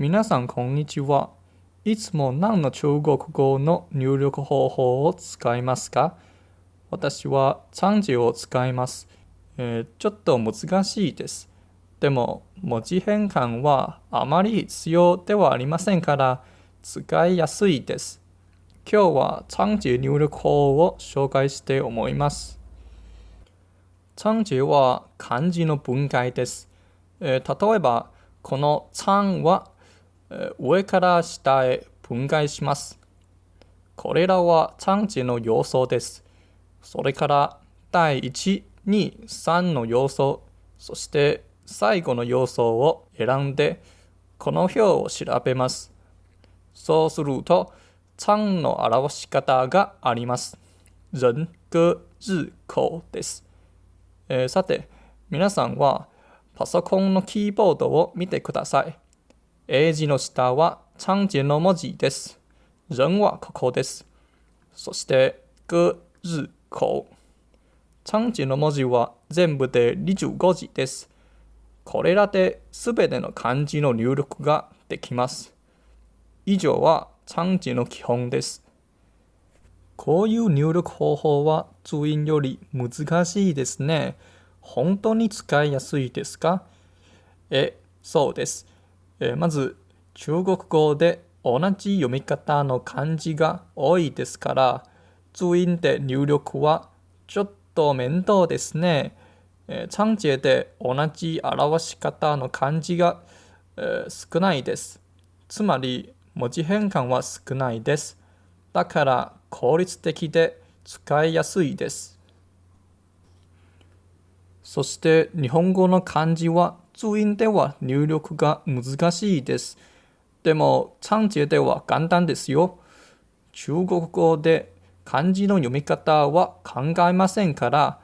皆さんこんにちは。いつも何の中国語の入力方法を使いますか？私は漢字を使います、えーちょっと難しいです。でも文字変換はあまり必要ではありませんから使いやすいです。今日は漢字入力法を紹介して思います。漢字は漢字の分解です。えー例えば、この漢は、上から下へ分解します。これらは漢字の要素です。それから第1、2、3の要素、そして最後の要素を選んで、この表を調べます。そうすると、漢の表し方があります。人、歌、日、口です。えーさて、皆さんはパソコンのキーボードを見てください。英字の下は漢字の文字です。人はここです。そして、歌、日、口。漢字の文字は全部で25字です。これらで全ての漢字の入力ができます。以上は漢字の基本です。こういう入力方法は注音より難しいですね。本当に使いやすいですか？え、そうです。えまず、中国語で同じ読み方の漢字が多いですから、注音で入力はちょっと面倒ですね。え漢字で同じ表し方の漢字が、えー少ないです。つまり、文字変換は少ないです。だから効率的で使いやすいです。そして日本語の漢字は注音では入力が難しいです。でも漢字では簡単ですよ。中国語で漢字の読み方は考えませんから、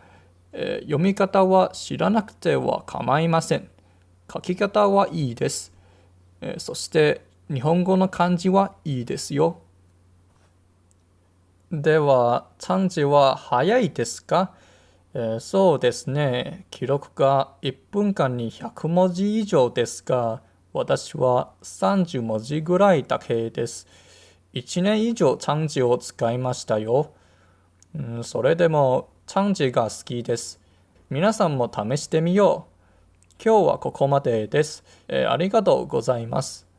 えー読み方は知らなくては構いません。書き方はいいです。えーそして日本語の漢字はいいですよ。では、漢字は早いですか、えーそうですね。記録が1分間に100文字以上ですが、私は30文字ぐらいだけです。1年以上漢字を使いましたよ。うん、それでも漢字が好きです。皆さんも試してみよう。今日はここまでです。えーありがとうございます。